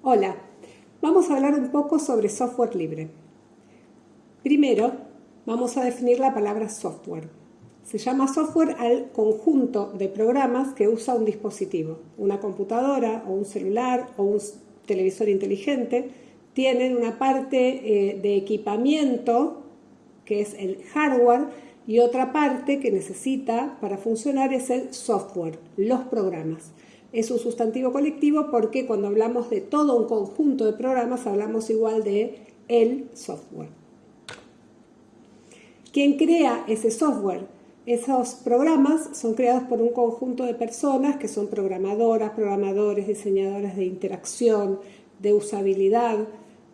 Hola, vamos a hablar un poco sobre software libre. Primero, vamos a definir la palabra software. Se llama software al conjunto de programas que usa un dispositivo. Una computadora o un celular o un televisor inteligente tienen una parte eh, de equipamiento, que es el hardware, y otra parte que necesita para funcionar es el software, los programas es un sustantivo colectivo porque cuando hablamos de todo un conjunto de programas hablamos igual de el software. ¿Quién crea ese software? Esos programas son creados por un conjunto de personas que son programadoras, programadores, diseñadores de interacción, de usabilidad,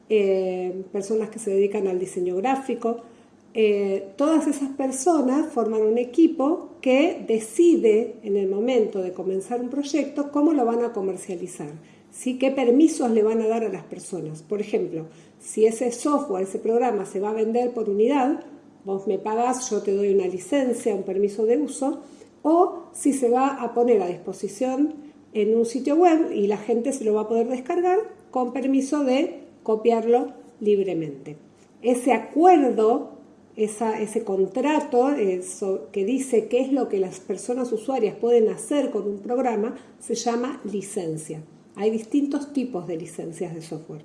eh, personas que se dedican al diseño gráfico, eh, todas esas personas forman un equipo que decide en el momento de comenzar un proyecto cómo lo van a comercializar, ¿sí? qué permisos le van a dar a las personas. Por ejemplo, si ese software, ese programa se va a vender por unidad, vos me pagas, yo te doy una licencia, un permiso de uso, o si se va a poner a disposición en un sitio web y la gente se lo va a poder descargar con permiso de copiarlo libremente. Ese acuerdo ese contrato eso, que dice qué es lo que las personas usuarias pueden hacer con un programa, se llama licencia. Hay distintos tipos de licencias de software.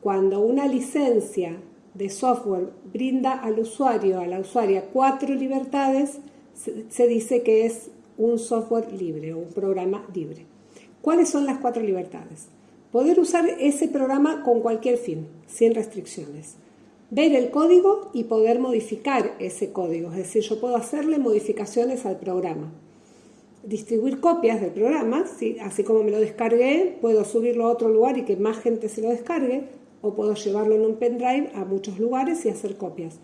Cuando una licencia de software brinda al usuario, a la usuaria, cuatro libertades, se dice que es un software libre o un programa libre. ¿Cuáles son las cuatro libertades? Poder usar ese programa con cualquier fin, sin restricciones ver el código y poder modificar ese código, es decir, yo puedo hacerle modificaciones al programa. Distribuir copias del programa, así como me lo descargué, puedo subirlo a otro lugar y que más gente se lo descargue, o puedo llevarlo en un pendrive a muchos lugares y hacer copias.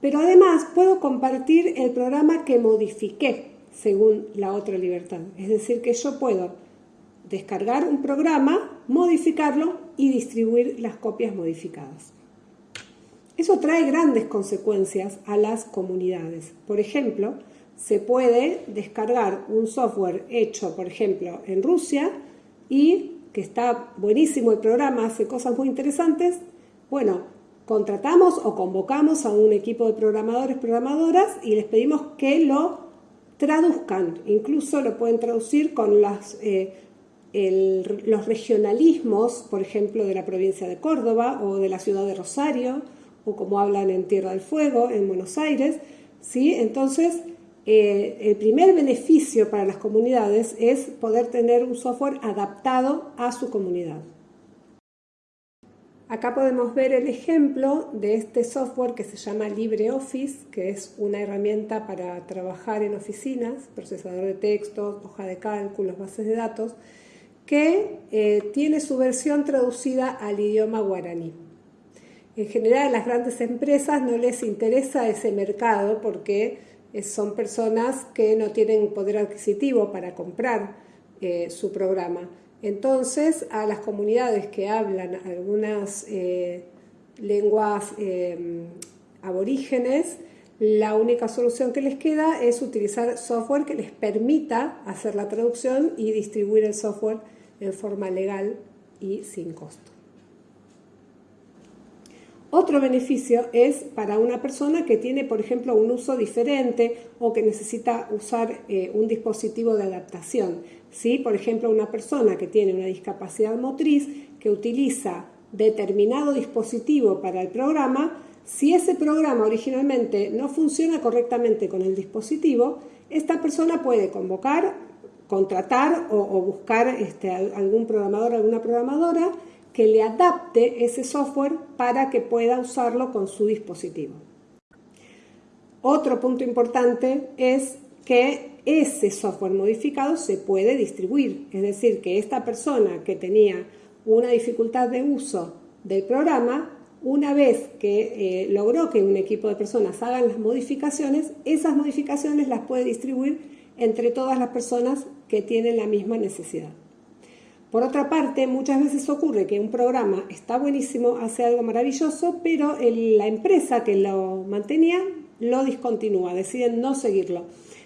Pero además puedo compartir el programa que modifiqué según la otra libertad. Es decir, que yo puedo descargar un programa, modificarlo y distribuir las copias modificadas. Eso trae grandes consecuencias a las comunidades. Por ejemplo, se puede descargar un software hecho, por ejemplo, en Rusia y que está buenísimo el programa, hace cosas muy interesantes. Bueno, contratamos o convocamos a un equipo de programadores, programadoras y les pedimos que lo traduzcan. Incluso lo pueden traducir con eh, los regionalismos, por ejemplo, de la provincia de Córdoba o de la ciudad de Rosario o como hablan en Tierra del Fuego, en Buenos Aires. ¿sí? Entonces, eh, el primer beneficio para las comunidades es poder tener un software adaptado a su comunidad. Acá podemos ver el ejemplo de este software que se llama LibreOffice, que es una herramienta para trabajar en oficinas, procesador de textos, hoja de cálculos, bases de datos, que eh, tiene su versión traducida al idioma guaraní. En general a las grandes empresas no les interesa ese mercado porque son personas que no tienen poder adquisitivo para comprar eh, su programa. Entonces, a las comunidades que hablan algunas eh, lenguas em, aborígenes, la única solución que les queda es utilizar software que les permita hacer la traducción y distribuir el software en forma legal y sin costo. Otro beneficio es para una persona que tiene, por ejemplo, un uso diferente o que necesita usar eh, un dispositivo de adaptación. ¿sí? Por ejemplo, una persona que tiene una discapacidad motriz que utiliza determinado dispositivo para el programa, si ese programa originalmente no funciona correctamente con el dispositivo, esta persona puede convocar, contratar o, buscar este, algún programador, alguna programadora que le adapte ese software para que pueda usarlo con su dispositivo. Otro punto importante es que ese software modificado se puede distribuir, es decir, que esta persona que tenía una dificultad de uso del programa, una vez que eh, logró que un equipo de personas hagan las modificaciones, esas modificaciones las puede distribuir entre todas las personas que tienen la misma necesidad. Por otra parte, muchas veces ocurre que un programa está buenísimo, hace algo maravilloso, pero la empresa que lo mantenía lo discontinúa, deciden no seguirlo.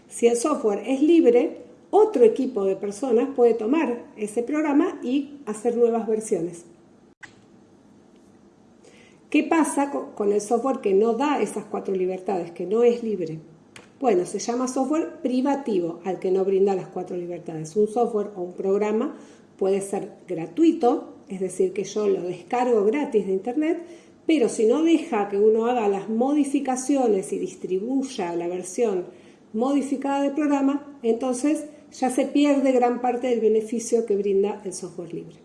Si el software es libre, otro equipo de personas puede tomar ese programa y hacer nuevas versiones. ¿Qué pasa con el software que no da esas cuatro libertades, que no es libre? Bueno, se llama software privativo al que no brinda las cuatro libertades. Un software o un programa puede ser gratuito, es decir, que yo lo descargo gratis de Internet, pero si no deja que uno haga las modificaciones y distribuya la versión modificada del programa, entonces ya se pierde gran parte del beneficio que brinda el software libre.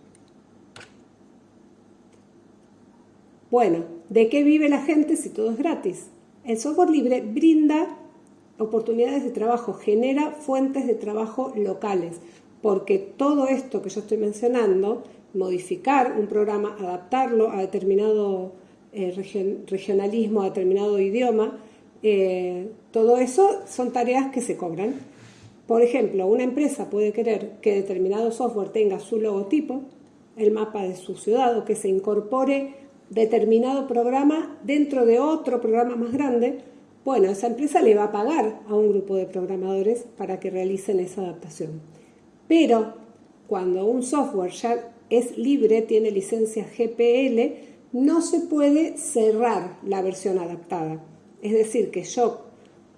Bueno, ¿de qué vive la gente si todo es gratis? El software libre brinda oportunidades de trabajo, genera fuentes de trabajo locales, porque todo esto que yo estoy mencionando, modificar un programa, adaptarlo a determinado eh, regionalismo, a determinado idioma, eh, todo eso son tareas que se cobran. Por ejemplo, una empresa puede querer que determinado software tenga su logotipo, el mapa de su ciudad o que se incorpore determinado programa dentro de otro programa más grande. Bueno, esa empresa le va a pagar a un grupo de programadores para que realicen esa adaptación. Pero cuando un software ya es libre, tiene licencia GPL, no se puede cerrar la versión adaptada. Es decir, que yo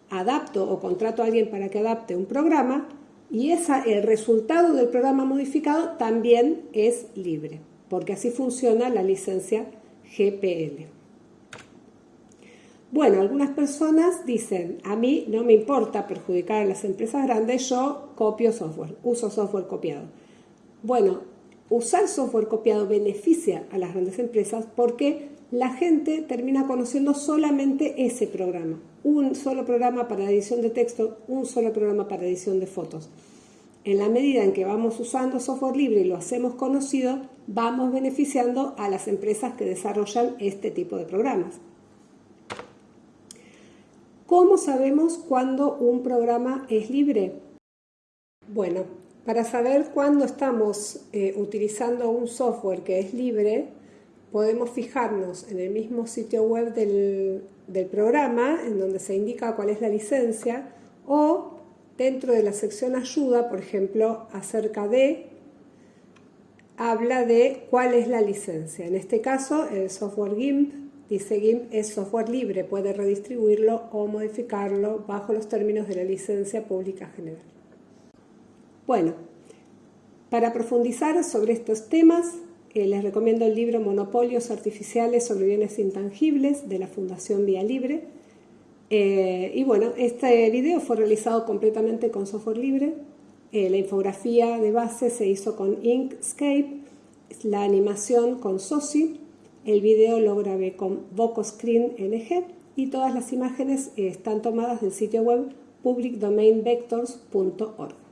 adapto o contrato a alguien para que adapte un programa y esa, el resultado del programa modificado también es libre, porque así funciona la licencia GPL. Bueno, algunas personas dicen, a mí no me importa perjudicar a las empresas grandes, yo copio software, uso software copiado. Bueno, usar software copiado beneficia a las grandes empresas porque la gente termina conociendo solamente ese programa. Un solo programa para edición de texto, un solo programa para edición de fotos. En la medida en que vamos usando software libre y lo hacemos conocido, vamos beneficiando a las empresas que desarrollan este tipo de programas. ¿Cómo sabemos cuándo un programa es libre? Bueno, para saber cuándo estamos eh, utilizando un software que es libre, podemos fijarnos en el mismo sitio web del, programa, en donde se indica cuál es la licencia, o dentro de la sección ayuda, por ejemplo, acerca de, habla de cuál es la licencia. En este caso, el software GIMP dice GIMP es software libre, puede redistribuirlo o modificarlo bajo los términos de la licencia pública general. Bueno, para profundizar sobre estos temas, eh, les recomiendo el libro Monopolios Artificiales sobre Bienes Intangibles de la Fundación Vía Libre. Eh, y bueno, este video fue realizado completamente con software libre. Eh, la infografía de base se hizo con Inkscape, la animación con SOSI, el video lo grabé con VocoScreen NG y todas las imágenes están tomadas del sitio web publicdomainvectors.org.